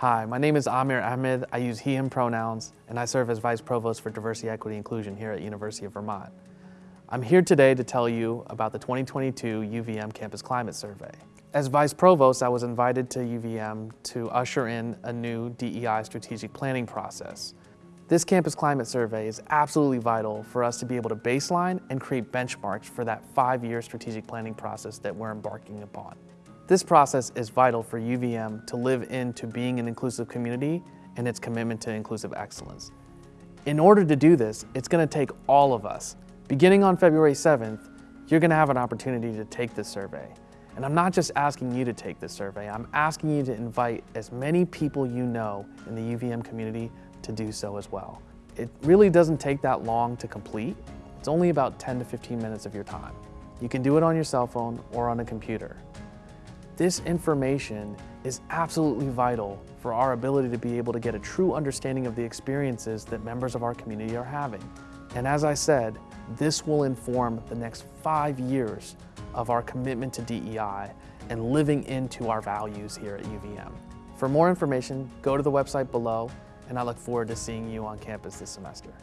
Hi, my name is Amir Ahmed. I use he, him pronouns, and I serve as Vice Provost for Diversity, Equity, Inclusion here at University of Vermont. I'm here today to tell you about the 2022 UVM Campus Climate Survey. As Vice Provost, I was invited to UVM to usher in a new DEI strategic planning process. This Campus Climate Survey is absolutely vital for us to be able to baseline and create benchmarks for that five-year strategic planning process that we're embarking upon. This process is vital for UVM to live into being an inclusive community and its commitment to inclusive excellence. In order to do this, it's going to take all of us. Beginning on February 7th, you're going to have an opportunity to take this survey. And I'm not just asking you to take this survey, I'm asking you to invite as many people you know in the UVM community to do so as well. It really doesn't take that long to complete. It's only about 10 to 15 minutes of your time. You can do it on your cell phone or on a computer. This information is absolutely vital for our ability to be able to get a true understanding of the experiences that members of our community are having. And as I said, this will inform the next five years of our commitment to DEI and living into our values here at UVM. For more information, go to the website below, and I look forward to seeing you on campus this semester.